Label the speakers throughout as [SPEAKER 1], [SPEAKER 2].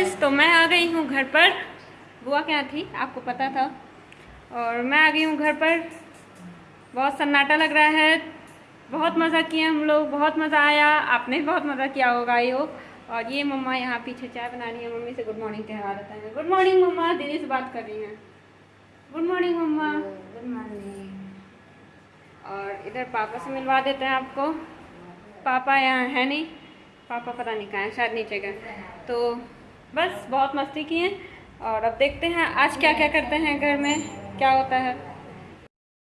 [SPEAKER 1] Guys तो मैं आ गई हूँ घर पर। बुआ क्या थी आपको पता था। और मैं आ गई हूँ घर पर। बहुत सन्नाटा लग रहा है। बहुत मज़ा किए हम लोग बहुत मज़ा आया। आपने भी बहुत मज़ा किया होगा आई हो और ये मम्मा यहाँ पीछे चाय बना रही है। मम्मी से गुड मॉर्निंग कहवा देते हैं। गुड मॉर्निंग मम्मा। दीदी से बात कर रही हैं। गुड मॉर्निंग मम्मा।
[SPEAKER 2] गुड मॉर्निंग
[SPEAKER 1] और इधर पापा से मिलवा देते हैं आपको। पापा यहाँ है नहीं। पापा पता नहीं कहाँ शायद नीचे गए। तो बस बहुत मस्ती किए और अब देखते हैं आज क्या क्या करते हैं घर में क्या होता है।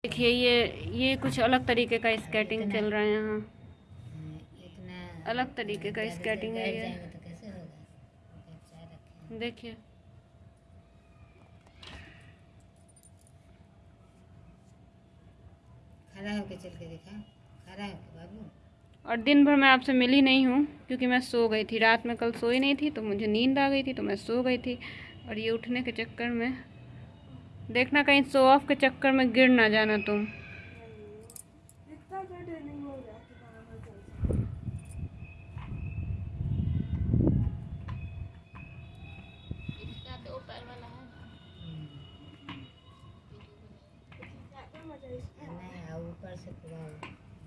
[SPEAKER 1] देखिए ये ये कुछ अलग तरीके का स्केटिंग चल रहा है यहाँ। अलग तरीके का स्केटिंग है ये।
[SPEAKER 2] तो
[SPEAKER 1] देखिए।
[SPEAKER 2] खड़ा होके चल के दिखा। खड़ा होके बाबू।
[SPEAKER 1] और दिन भर मैं आपसे मिली नहीं हूँ क्योंकि मैं सो गई थी। रात में कल सोई नहीं थी तो मुझे नींद आ गई थी तो मैं सो गई थी। और ये उठने के चक्कर में देखना कहीं सो ऑफ़ के चक्कर में गिर ना जाना तुम।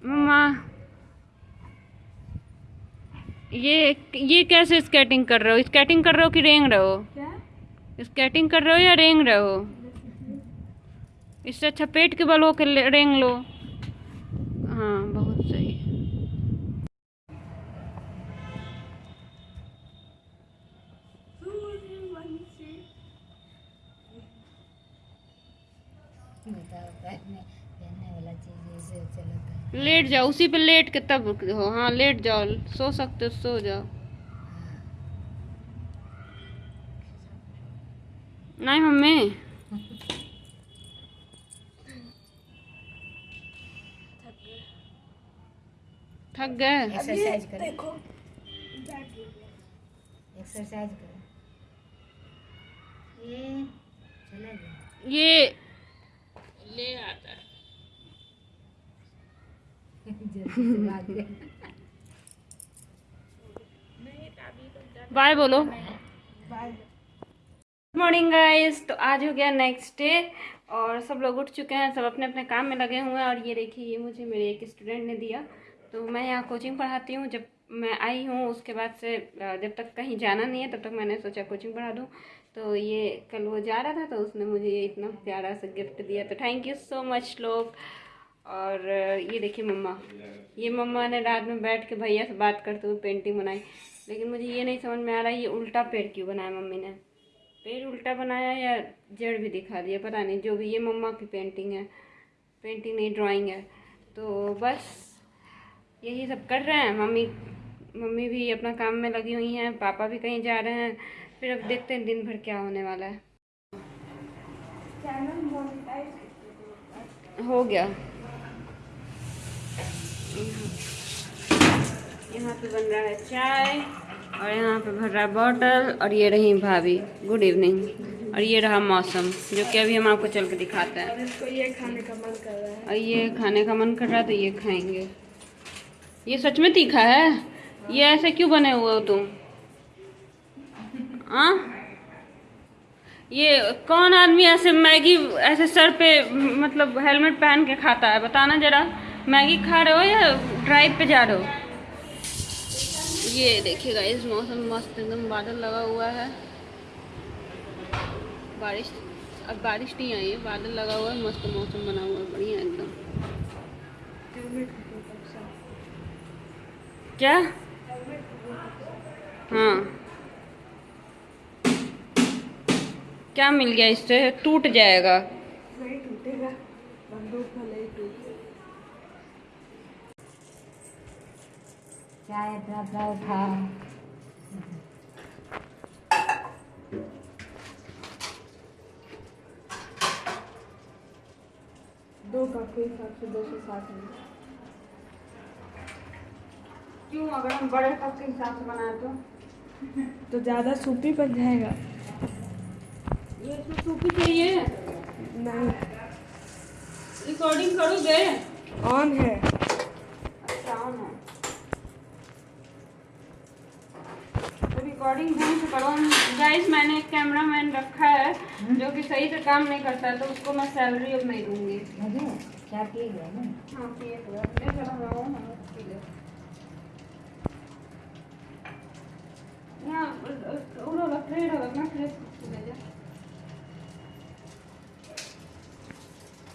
[SPEAKER 1] मम्मा। ये ये कैसे स्केटिंग कर रहे हो? स्केटिंग कर रहे हो कि रेंग रहे हो? स्केटिंग कर रहे हो या रेंग रहे हो? इससे अच्छा पेट के बल होकर रेंग लो हाँ बहुत सही
[SPEAKER 2] बताओ पहनने पहनने वाला चीज़ ऐसे चलता है
[SPEAKER 1] लेट जाओ उसी पे लेट के तब हो। हाँ लेट जाओ सो सकते हो सो जाओ। नहीं मम्मी। थक गए।
[SPEAKER 2] एक्सरसाइज करो। एक्सरसाइज करो। ये चला गया।
[SPEAKER 1] ये ले आता है। बाय बोलो। गुड मॉर्निंग गाइस तो आज हो गया नेक्स्ट डे और सब लोग उठ चुके हैं सब अपने अपने काम में लगे हुए हैं और ये देखिए ये मुझे मेरे एक स्टूडेंट ने दिया। तो मैं यहाँ कोचिंग पढ़ाती हूँ। जब मैं आई हूँ उसके बाद से जब तक कहीं जाना नहीं है तब तक मैंने सोचा कोचिंग पढ़ा दूँ। तो ये कल वो जा रहा था तो उसने मुझे ये इतना प्यारा सा गिफ्ट दिया। तो थैंक यू सो मच लोग। और, ये देखिए मम्मा। ये मम्मा ने रात में बैठ के भैया से बात करते हुए पेंटिंग बनाई। लेकिन मुझे ये नहीं समझ में आ रहा ये उल्टा पेड़ क्यों बनाया मम्मी ने? पेड़ उल्टा बनाया या जड़ भी दिखा दिया? पता नहीं, जो भी ये मम्मा की पेंटिंग है, पेंटिंग नहीं, ड्राइंग है। तो बस यही सब कर रहे हैं। मम्मी मम्मी भी अपना काम में लगी हुई हैं, पापा भी कहीं जा रहे हैं। फिर अब देखते हैं दिन भर क्या होने वाला है। हो गया। यहाँ पे बन रहा है चाय और यहाँ पे भर रहा है बॉटल और ये रही भाभी। गुड इवनिंग और ये रहा मौसम जो कि अभी हम आपको चल के दिखाते हैं।
[SPEAKER 3] ये खाने का मन कर रहा है।
[SPEAKER 1] और ये खाने का मन कर रहा है तो ये खाएँगे। ये सच में तीखा है? ये ऐसे क्यों बने हुए हो तुम? आ? ये कौन आदमी ऐसे मैगी ऐसे सर पे मतलब हेलमेट पहन के खाता है? बताना जरा। मैगी खा रहे हो या ड्राइव पे जा रहे हो? ये देखिएगा इस मौसम मस्त एकदम बादल लगा हुआ है। बारिश अब बारिश नहीं आई है बादल लगा हुआ है मस्त मौसम बना हुआ है बढ़िया एकदम। क्या? हाँ। क्या मिल गया इससे? टूट जाएगा।
[SPEAKER 3] नहीं टूटेगा बंदूक भले ही टूटे
[SPEAKER 2] चाय डब्बा उठा।
[SPEAKER 3] दो कप के हिसाब से दो सौ साठ में।
[SPEAKER 1] क्यों अगर हम बड़े कप के हिसाब से बनाए तो?
[SPEAKER 3] तो ज़्यादा सूपी बन जाएगा।
[SPEAKER 1] ये इसमें सूपी चाहिए।
[SPEAKER 3] नहीं।
[SPEAKER 1] रिकॉर्डिंग करोगे?
[SPEAKER 3] ऑन है
[SPEAKER 1] अच्छा ऑन है अभी रिकॉर्डिंग ढंग से करो गाइस मैंने एक कैमरा मैन रखा है जो कि सही से काम नहीं करता है तो उसको मैं सैलरी अब नहीं दूँगी।
[SPEAKER 2] क्या किए गए ना?
[SPEAKER 1] हाँ हो जा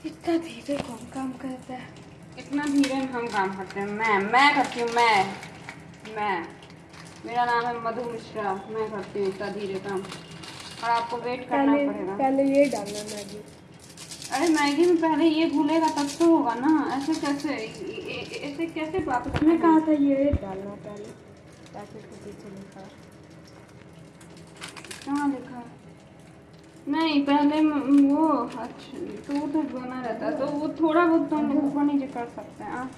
[SPEAKER 3] इतना धीरे कौन काम करता है?
[SPEAKER 1] इतना धीरे हम काम करते हैं। मैं मैं करती हूँ मैं मैं। मेरा नाम है मधु मिश्रा। मैं करती हूँ इतना धीरे काम। और आपको वेट करना
[SPEAKER 3] पहले
[SPEAKER 1] पड़ेगा।
[SPEAKER 3] पहले ये डालना मैगी।
[SPEAKER 1] अरे मैगी में पहले ये घुलेगा तब तो होगा ना। ऐसे कैसे ऐसे कैसे बात करते
[SPEAKER 3] कहा था ये डालना पहले। पैकेट के पीछे लिखा।
[SPEAKER 1] कहाँ लिखा? नहीं पहले वो अच्छा तो वो तो बना रहता है। तो वो थोड़ा बहुत तो हम ऊपर नीचे कर सकते हैं। हाँ।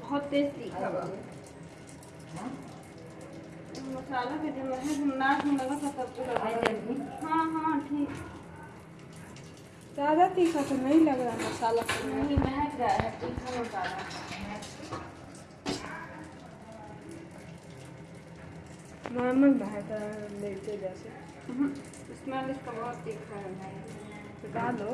[SPEAKER 1] बहुत तेज तीखा? मसाला के जो है तो लगा हाँ हाँ ठीक।
[SPEAKER 3] ज़्यादा तीखा तो नहीं लग रहा मसाला। तो
[SPEAKER 1] नहीं महक गया है तीखा मसाला
[SPEAKER 3] नॉर्मल महक रहा है मिर्चे जैसे
[SPEAKER 1] स्मेल इसका बहुत तीखा है।
[SPEAKER 3] तो डालो।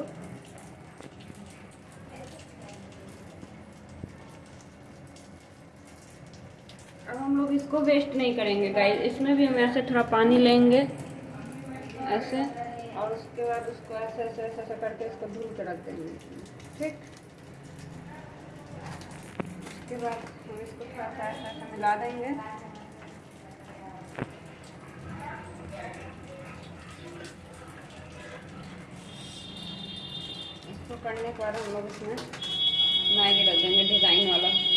[SPEAKER 1] अब हम लोग इसको वेस्ट नहीं करेंगे गाइस इसमें भी हम ऐसे थोड़ा पानी लेंगे, ऐसे. और उसके बाद उसको ऐसे ऐसे ऐसे ऐसे करके इसको धुल के रख देंगे। ठीक? उसके बाद हम इसको थोड़ा सा ऐसे ऐसे मिला देंगे। इसको करने के बाद हम लोग इसमें मैगी रख देंगे, डिज़ाइन वाला।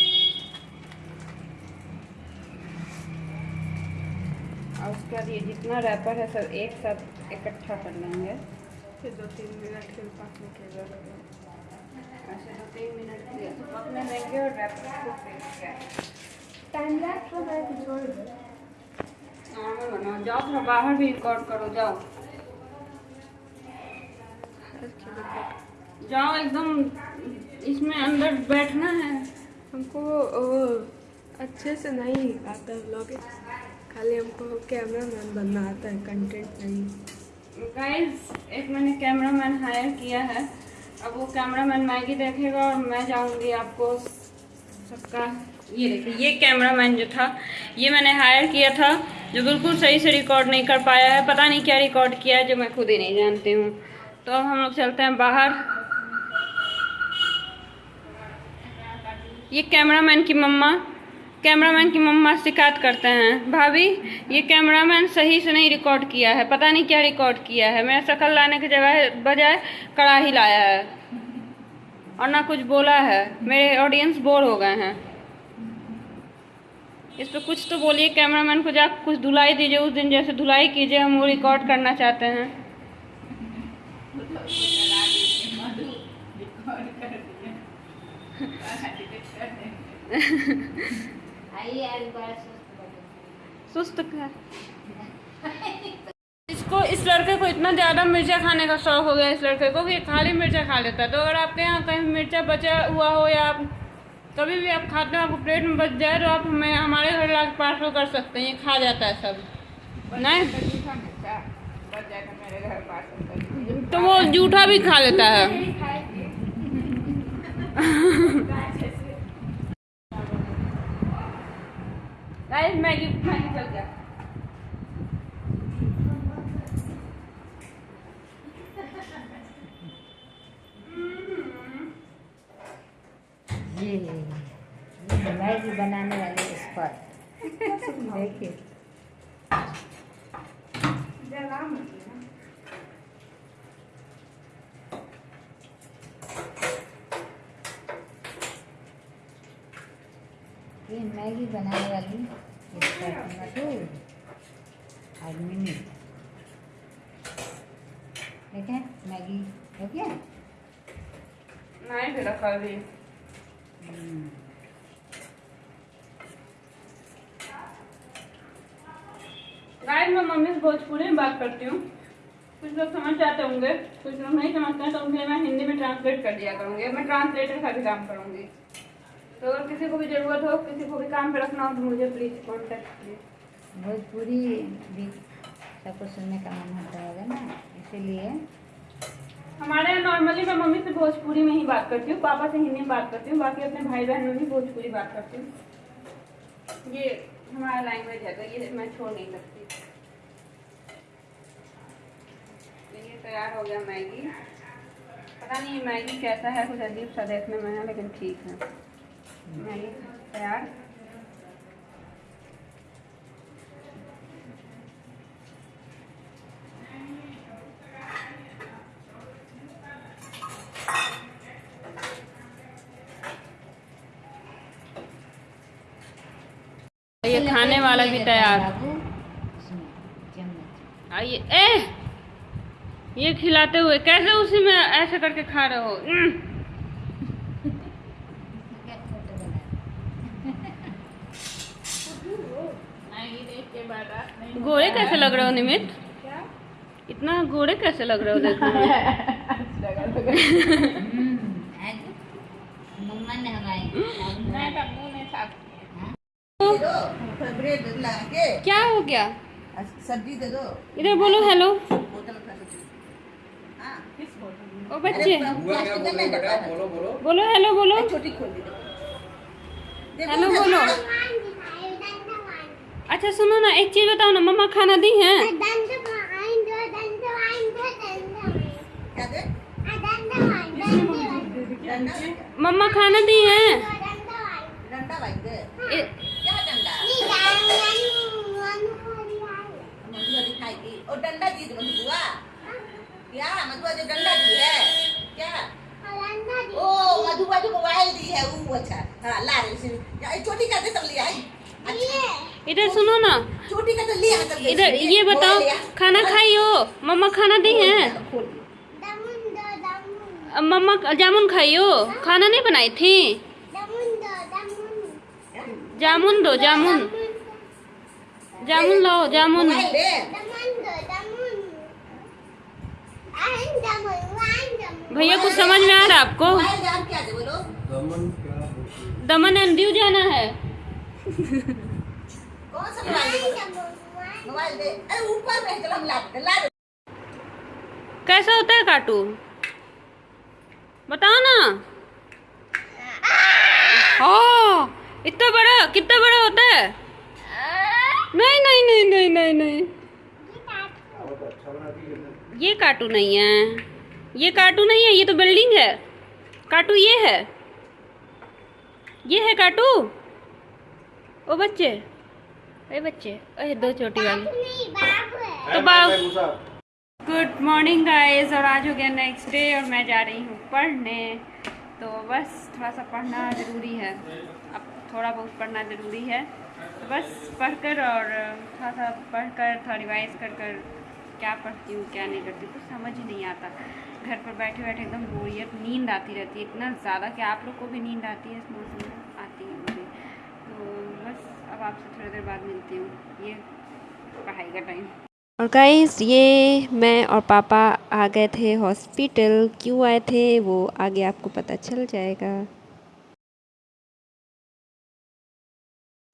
[SPEAKER 1] और उसके बाद ये जितना रैपर है सब एक साथ इकट्ठा कर लेंगे।
[SPEAKER 3] फिर दो तीन मिनट के पकने के है
[SPEAKER 1] ऐसे दो तीन मिनट के लिए। तो पकने देंगे और रैपर को
[SPEAKER 3] टाइम लैप्स हो गया कि छोड़ दो?
[SPEAKER 1] नॉर्मल बनाओ। जाओ थोड़ा बाहर भी रिकॉर्ड करो जाओ। जाओ एकदम इसमें अंदर बैठना है।
[SPEAKER 3] हमको अच्छे से नहीं आता ब्लॉग खाली हमको कैमरा मैन बनना आता है कंटेंट नहीं।
[SPEAKER 1] गाइस एक मैंने कैमरा मैन हायर किया है। अब वो कैमरा मैन मैगी देखेगा और मैं जाऊँगी आपको सबका ये देखिए, ये कैमरा मैन जो था, ये मैंने हायर किया था, जो बिल्कुल सही से रिकॉर्ड नहीं कर पाया है। पता नहीं क्या रिकॉर्ड किया है, जो मैं खुद ही नहीं जानती हूँ। तो अब हम लोग चलते हैं बाहर। ये कैमरामैन की मम्मा। कैमरामैन की मम्मा शिकायत करते हैं। भाभी ये कैमरामैन सही से नहीं रिकॉर्ड किया है। पता नहीं क्या रिकॉर्ड किया है। मेरा शक्ल लाने के जगह बजाय कड़ाही लाया है। और ना कुछ बोला है। मेरे ऑडियंस बोर हो गए हैं। इस पर कुछ तो बोलिए कैमरामैन को जाकर कुछ धुलाई दीजिए। उस दिन जैसे धुलाई कीजिए हम वो रिकॉर्ड करना चाहते हैं।
[SPEAKER 2] बार सुस्त
[SPEAKER 1] सुस्त इसको इस लड़के को इतना ज़्यादा मिर्चा खाने का शौक हो गया इस लड़के को कि खाली मिर्चा खा लेता है। तो अगर आपके यहाँ कहीं मिर्चा बचा हुआ हो या आप कभी भी आप खाते हो आपको प्लेट में बच जाए तो आप हमें हमारे घर ला पार्सल कर सकते हैं ये खा जाता है सब। नहीं? तो वो जूठा भी खा लेता है। गाइस मैगी मैगी चल गया।
[SPEAKER 2] ये ये मैगी बनाने वाले एक्सपर्ट देखिए ये मैगी बनाने वाली और मिनी देखें मैगी हो गया?
[SPEAKER 1] नहीं
[SPEAKER 2] हम्म।
[SPEAKER 1] गाइस मैं मम्मी से भोजपुरी में बात करती हूँ। कुछ लोग समझ जाते होंगे कुछ लोग नहीं समझते हैं तो उनके मैं हिंदी में ट्रांसलेट कर दिया करूँगी। मैं ट्रांसलेटर का भी काम करूँगी। तो अगर किसी को भी ज़रूरत हो किसी को भी काम पे रखना हो तो मुझे प्लीज़ कॉन्टेक्ट कीजिए
[SPEAKER 2] भोजपुरी भी सबको सुनने का मन होता होगा ना इसीलिए।
[SPEAKER 1] हमारे यहाँ नॉर्मली मैं मम्मी से भोजपुरी में ही बात करती हूँ पापा से हिंदी में बात करती हूँ बाकी अपने भाई बहन में भी भोजपुरी बात करती हूँ। ये हमारा लैंग्वेज है तो ये मैं छोड़ नहीं सकती। ये तैयार हो गया मैगी। पता नहीं मैगी कैसा है कुछ अजीब सा देखने में है लेकिन ठीक है। तैयार? ये खाने वाला भी तैयार। आइए, ए! ये खिलाते हुए कैसे उसी में ऐसे करके खा रहे हो?
[SPEAKER 2] बना
[SPEAKER 1] गोरे कैसे लग रहे हो निमित? इतना गोरे कैसे लग रहे हो देखो।
[SPEAKER 2] मम्मा ने हमारे
[SPEAKER 4] ब्रेड ला के
[SPEAKER 1] क्या। हो गया?
[SPEAKER 4] सब्ज़ी दे दो।
[SPEAKER 1] इधर बोलो हेलो
[SPEAKER 4] हाँ।
[SPEAKER 1] ओ बच्चे।
[SPEAKER 4] नहीं है।
[SPEAKER 1] बोलो हेलो बोलो
[SPEAKER 4] छोटी खोल दी
[SPEAKER 1] हेलो बोलो। अच्छा सुनो ना एक चीज़ बताओ ना मम्मा खाना दी है? मम्मा खाना दी हैं?
[SPEAKER 4] डंडा दे। क्या डंडा? मधुआ दिखाएगी। और डंडा दी बुआ क्या? मधुआ जो डंडा दी है। क्या? ओ मधुआ जो मोबाइल दी है वो अच्छा। हाँ ला रही छोटी का सब है अच्छा
[SPEAKER 1] इधर सुनो ना।
[SPEAKER 4] छोटी का तो लिया
[SPEAKER 1] इधर ये बताओ खाना खाई हो? मम्मा खाना दी है? मम्मा जामुन खाई हो? खाना नहीं बनाई थी? जामुन दो जामुन। जामुन लाओ जामुन। भैया कुछ समझ में आ रहा है आपको? दमन एंड दीव जाना है।
[SPEAKER 4] कौन सा मोबाइल दे ऊपर चलो हम ला
[SPEAKER 1] कैसा होता है कार्टून बताओ ना। हाँ इतना बड़ा, कितना बड़ा होता है? नहीं नहीं नहीं नहीं नहीं नहीं। ये कार्टून नहीं है। ये कार्टून नहीं है, ये तो बिल्डिंग है। काटू ये है। ये है काटू ओ बच्चे। अरे बच्चे। अरे दो चोटी वाली। तो बाप। गुड मॉर्निंग गाइस और आज हो गया नेक्स्ट डे और मैं जा रही हूँ पढ़ने। तो बस थोड़ा सा पढ़ना ज़रूरी है। अब थोड़ा बहुत पढ़ना ज़रूरी है। तो बस पढ़कर और थोड़ा सा पढ़कर थोड़ा रिवाइज कर कर क्या पढ़ती हूँ क्या नहीं करती कुछ समझ ही नहीं आता। घर पर बैठे बैठे एकदम बोरियत नींद आती रहती है इतना ज़्यादा कि आप लोग को भी नींद आती है इस मौसम में। बस अब आपसे थोड़ी देर बाद मिलती हूँ। ये पढ़ाई का टाइम और गाइस ये मैं और पापा आ गए थे हॉस्पिटल क्यों आए थे, वो आगे आपको पता चल जाएगा।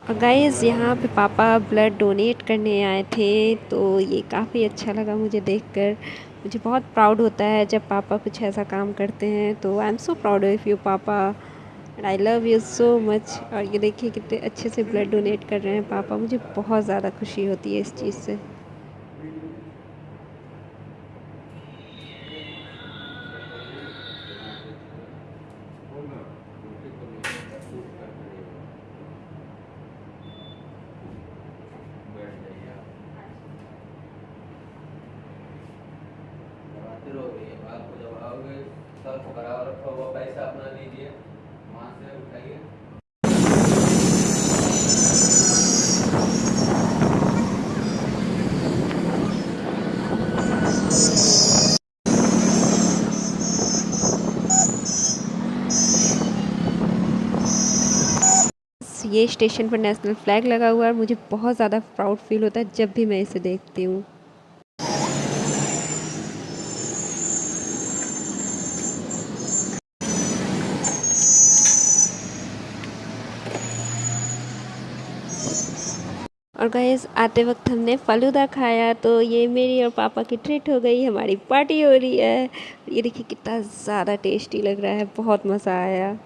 [SPEAKER 1] और गाइस यहाँ पे पापा ब्लड डोनेट करने आए थे तो ये काफ़ी अच्छा लगा मुझे देखकर। मुझे बहुत प्राउड होता है जब पापा कुछ ऐसा काम करते हैं तो I am so proud of you पापा। And I love you so much और ये देखिए कितने अच्छे से ब्लड डोनेट कर रहे हैं पापा। मुझे बहुत ज़्यादा खुशी होती है इस चीज़ से
[SPEAKER 5] फिर हो गई है आपको जब आओगे सर्फ बराबर रखा हुआ पैसा अपना लीजिए वहाँ से उठाइए
[SPEAKER 1] स्टेशन पर नेशनल फ्लैग लगा हुआ है और मुझे बहुत ज़्यादा प्राउड फील होता है जब भी मैं इसे देखती हूँ।
[SPEAKER 6] और गैस आते वक्त हमने फालूदा खाया तो ये मेरी और पापा की ट्रीट हो गई, हमारी पार्टी हो रही है। ये देखिए कितना ज़्यादा टेस्टी लग रहा है, बहुत मज़ा आया।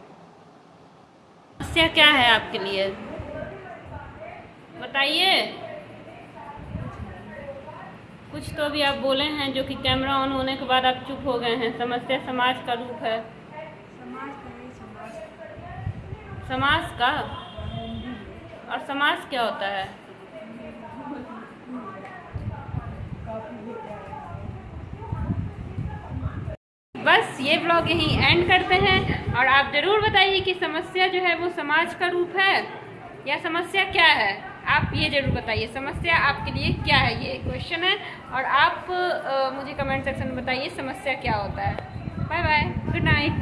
[SPEAKER 1] समस्या क्या है आपके लिए? बताइए। कुछ तो भी आप बोले हैं जो कि कैमरा ऑन होने के बाद आप चुप हो गए हैं। समस्या समाज का रूप है। समाज का और समाज क्या होता है? बस ये ब्लॉग यहीं एंड करते हैं और आप ज़रूर बताइए कि समस्या जो है वो समाज का रूप है या समस्या क्या है? आप ये ज़रूर बताइए समस्या आपके लिए क्या है? ये क्वेश्चन है और आप आ, मुझे कमेंट सेक्शन में बताइए समस्या क्या होता है। Bye bye good night